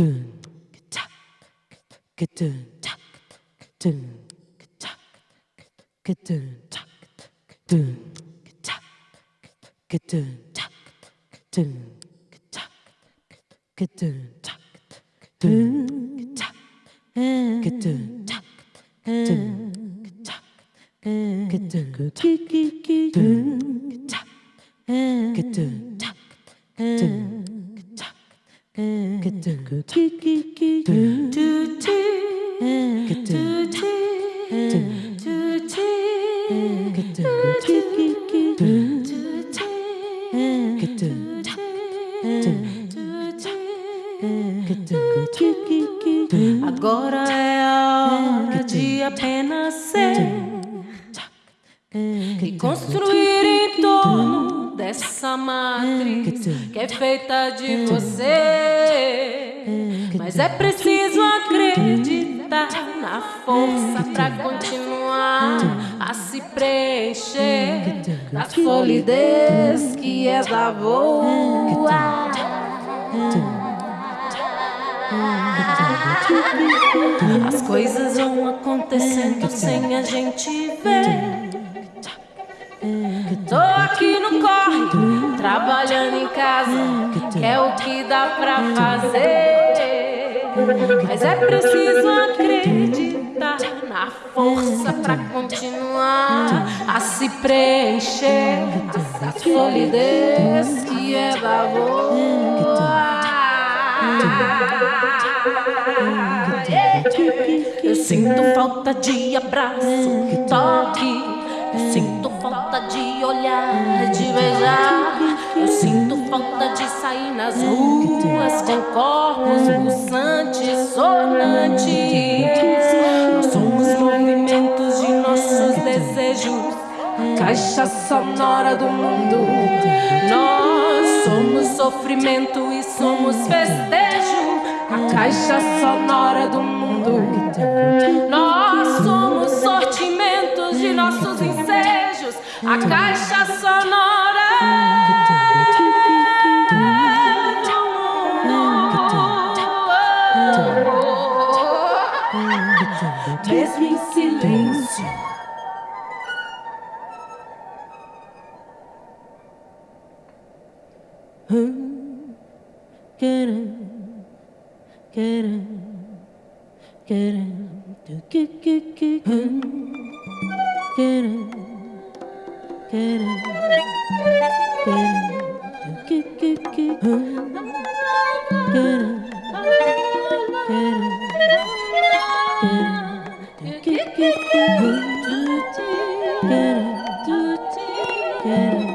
둔, 착, 그 둔, 착, 둔, 착, 그 둔, 착, 둔, 착, 그 둔, 착, 둔, 착, 그 둔, 착, 둔, 착, 그 둔, 착, 둔, 착, 그 둔, 착, 둔, Agora é a hora de apenas ser e construir em torno dessa matriz que é feita de você. Mas é preciso acreditar na força para continuar a se preencher da solidez que é da boa. As coisas vão acontecendo sem a gente ver. Tô aqui no corre, trabalhando em casa, que é o que dá pra fazer. Mas é preciso acreditar na força pra continuar a se preencher essa solidez que é da. Eu sinto falta de abraço, toque Sinto falta de olhar, de beijar. Falta de sair nas ruas com corpos pulsantes, sonantes. Nós somos movimentos de nossos desejos, caixa sonora do mundo. Nós somos sofrimento e somos festejo, a caixa sonora do mundo. Nós somos sortimentos de nossos ensejos, a caixa sonora. Ooh, get in, get in, get in, do get get get get in, get in, get in, get in, do get get get in, get in, get in, get in, do get get get in, get in, get in.